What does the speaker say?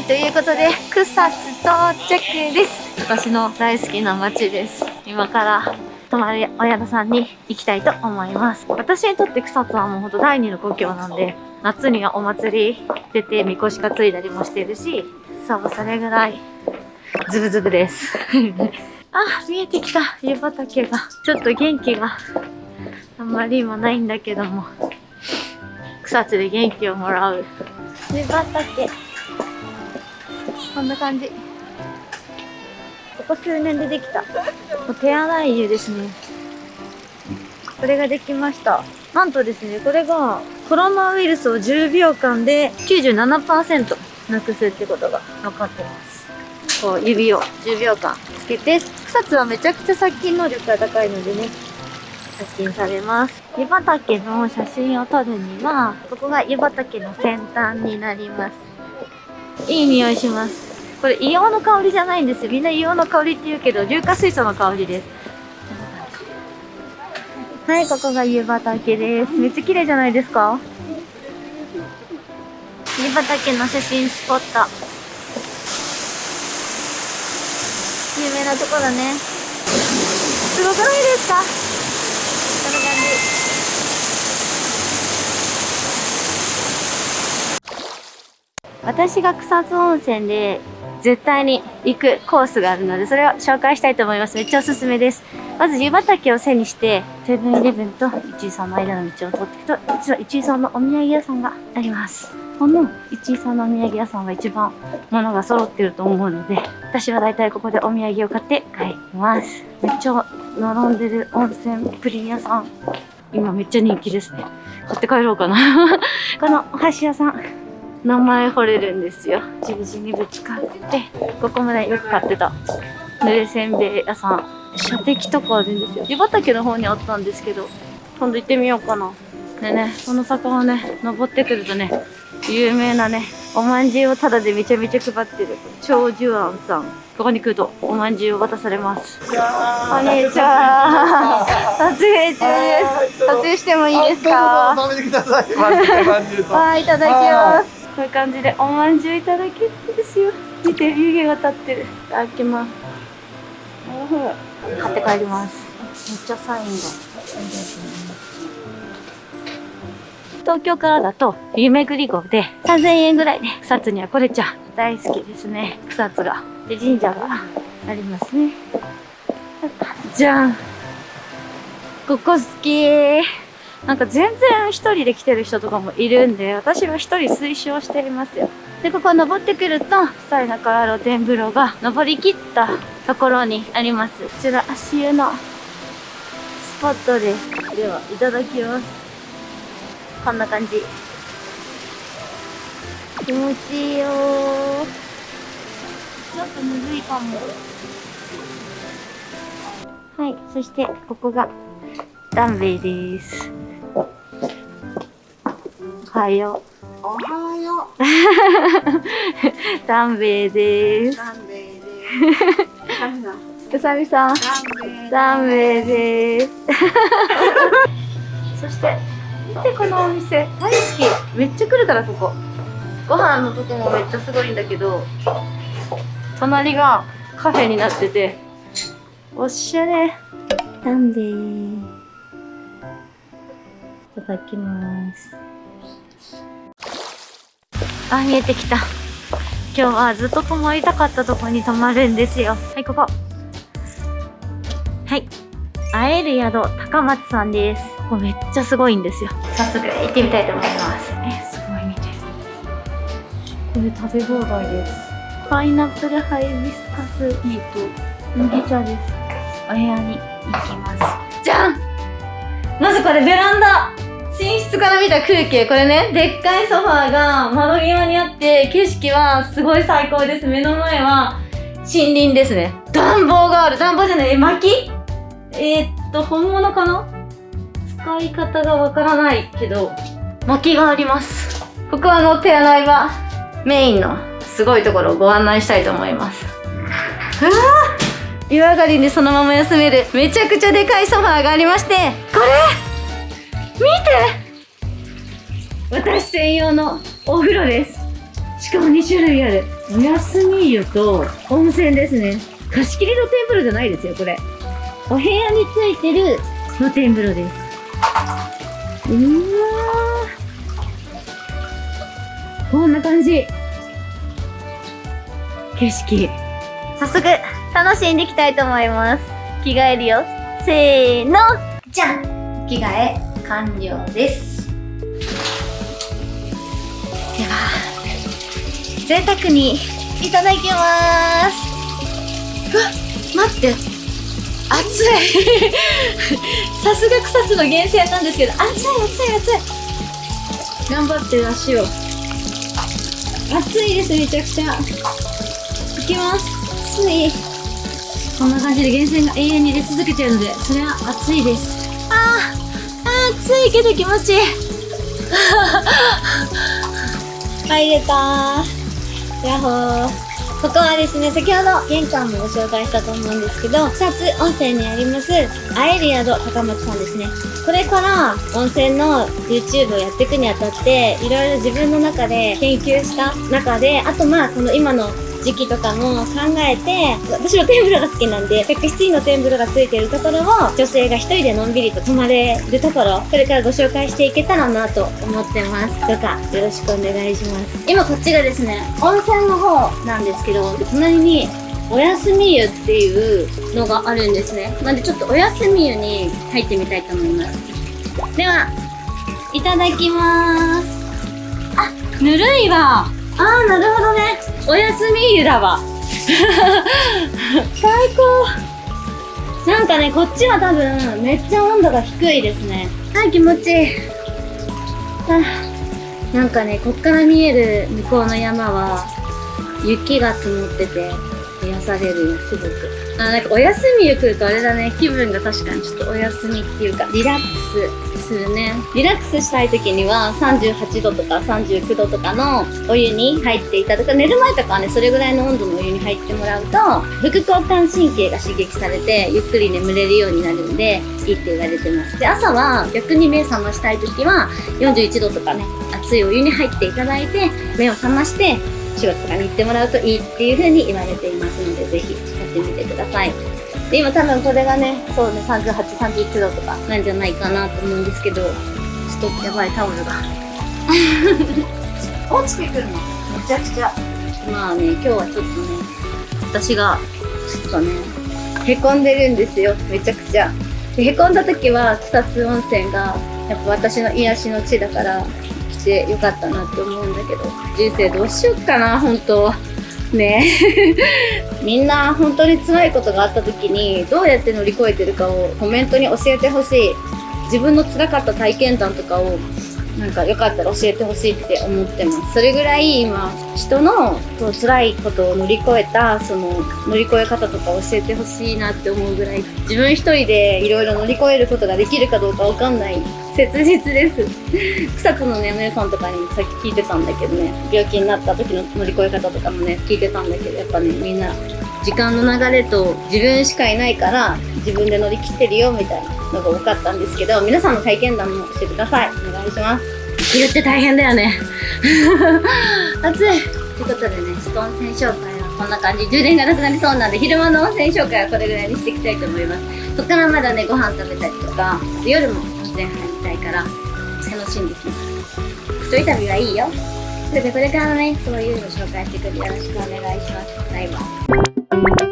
はいということで草津到着です。私の大好きな街です。今から泊まるお宿さんに行きたいと思います。私にとって草津はもうほんと第二の故郷なんで夏にはお祭り出てみこし担いだりもしてるしそうそれぐらいズブズブです。あ見えてきた。湯畑が。ちょっと元気があんまり今ないんだけども。草津で元気をもらう。湯畑。こんな感じ。ここ数年でできた。もう手洗い湯ですね。これができました。なんとですねこれがコロナウイルスを10秒間で97%なくすってことが分かってます。こう指を10秒間つけて草津はめちゃくちゃ殺菌能力が高いのでね殺菌されます。湯畑の写真を撮るにはここが湯畑の先端になります。いい匂いします。これ硫黄の香りじゃないんですよ。みんな硫黄の香りって言うけど硫化水素の香りです。はいここが湯畑です。めっちゃ綺麗じゃないですか？湯畑の写真スポット。有名なところね。すごくないですか？こんな感じ。私が草津温泉で絶対に行くコースがあるのでそれを紹介したいと思います。めっちゃおすすめです。まず湯畑を背にしてセブンイレブンと一井さんの間の道を通っていくと実は一井さんのお土産屋さんがあります。この一井さんのお土産屋さんが一番物が揃ってると思うので私は大体ここでお土産を買って帰ります。めっちゃ並んでる温泉プリン屋さん。今めっちゃ人気ですね。買って帰ろうかな。このお箸屋さん。名前掘れるんですよ。十字にぶつかってここまでよく買ってた。濡れせんべい屋さん。射的とかあるんですよ。湯畑の方にあったんですけど今度行ってみようかな。でねこの坂をね登ってくるとね有名なねおまんじゅうをタダでめちゃめちゃ配ってる長寿庵さん。ここに来るとおまんじゅうを渡されます。こんにちは撮影中です。撮影してもいいですか？食べてください。はいいただきますこういう感じでおまんじゅういただけるんですよ。見て湯気が立ってる。いただきます。買って帰ります。めっちゃサインが。東京からだと湯巡り号で3000円ぐらいで草津には来れちゃう。大好きですね。草津が。で神社がありますね。じゃん。ここ好きなんか全然一人で来てる人とかもいるんで私は一人推奨していますよ。でここ登ってくるとサイナから露天風呂が登りきったところにあります。こちら足湯のスポットですではいただきます。こんな感じ。気持ちいいよちょっとむずいかも。はいそしてここがダンベイです。おはよおはよう。ダンベイです。う。ダンベイです。うさみさんダンベイです。そして見てこのお店大好き。めっちゃ来るからここ。ご飯のとこもめっちゃすごいんだけど隣がカフェになってておしゃれ。なんでいただきますあ見えてきた。今日はずっと泊まりたかったとこに泊まるんですよ。はいここ。はい。会える宿高松さんです。ここめっちゃすごいんですよ。早速行ってみたいと思います。えすごい見てこれ食べ放題です。パイナップルハイビスカスティーと麦茶です。お部屋に行きます。じゃん！まずこれベランダ寝室から見た空景これねでっかいソファーが窓際にあって景色はすごい最高です。目の前は森林ですね。暖房がある。暖房じゃない。え薪？えー、っと本物かな？使い方がわからないけど薪があります。ここはあの手洗い場メインのすごいところをご案内したいと思います。うわ湯上がりにそのまま休めるめちゃくちゃでかいソファーがありましてこれ！私専用のお風呂ですしかも2種類あるお休み湯と温泉ですね。貸し切り露天風呂じゃないですよ、これ。お部屋についてる露天風呂です。うーわーこんな感じ。景色。早速、楽しんでいきたいと思います。着替えるよ。せーのじゃん着替え完了です。では、贅沢にいただきます。うわ、待って。熱い さすが草津の源泉なんですけど、熱い熱い熱い頑張って足を。熱いです、めちゃくちゃ。いきます。熱い。こんな感じで源泉が永遠に出続けてるので、それは熱いです。あ、あー暑いけど気持ちいい。入れたー。やっほー。ここはですね、先ほど玄関もご紹介したと思うんですけど、草津温泉にあります、アエリアド高松さんですね。これから温泉の YouTube をやっていくにあたって、いろいろ自分の中で研究した中で、あとまあ、この今の時期とかも考えて、私の天風呂が好きなんで、客室にの天風呂がついてるところを、女性が一人でのんびりと泊まれるところ、これからご紹介していけたらなと思ってます。どうかよろしくお願いします。今こっちがですね、温泉の方なんですけど、隣にお休み湯っていうのがあるんですね。なんでちょっとお休み湯に入ってみたいと思います。では、いただきます。あ、ぬるいわ。あー、なるほどね。お休み湯だわ。最高。なんかね、こっちは多分、めっちゃ温度が低いですね。あ、気持ちいい。あなんかね、こっから見える向こうの山は、雪が積もってて、癒されるよ、すごく。あ、なんかお休み湯来るとあれだね、気分が確かにちょっとお休みっていうか、リラックスするね。リラックスしたい時には38度とか39度とかのお湯に入っていただく。寝る前とかはね、それぐらいの温度のお湯に入ってもらうと、副交感神経が刺激されて、ゆっくり眠れるようになるんで、いいって言われてます。で、朝は逆に目覚ましたい時は、41度とかね、熱いお湯に入っていただいて、目を覚まして、仕事とかに行ってもらうといいっていう風に言われていますので、ぜひやってみてください。で、今多分これがね、そうね、38、39度とかなんじゃないかなと思うんですけど、ちょっとやばいタオルが。落ちてくるの？めちゃくちゃ。まあね、今日はちょっとね、私が、ちょっとね、へこんでるんですよ。めちゃくちゃ。でへこんだ時は草津温泉が、やっぱ私の癒しの地だから、来てよかったなって思うんだけど、人生どうしよっかな、本当ね。みんな本当に辛いことがあった時にどうやって乗り越えてるかをコメントに教えてほしい。自分の辛かった体験談とかをなんかよかったら教えてほしいって思ってます。それぐらい今人のこう辛いことを乗り越えたその乗り越え方とか教えてほしいなって思うぐらい自分一人でいろいろ乗り越えることができるかどうかわかんない切実です草津のね、お姉さんとかにもさっき聞いてたんだけどね、病気になった時の乗り越え方とかもね、聞いてたんだけど、やっぱね、みんな、時間の流れと自分しかいないから、自分で乗り切ってるよ、みたいなのが多かったんですけど、皆さんの体験談も教えてください。お願いします。冬って大変だよね。暑い。ということでね、ちょっと温泉紹介はこんな感じ。充電がなくなりそうなんで、昼間の温泉紹介はこれぐらいにしていきたいと思います。そっからまだね、ご飯食べたりとか、夜も自然入りたいから、楽しんできます。一人旅はいいよ。それでこれからもね、そういうの紹介してくるよろしくお願いします。バイバイ。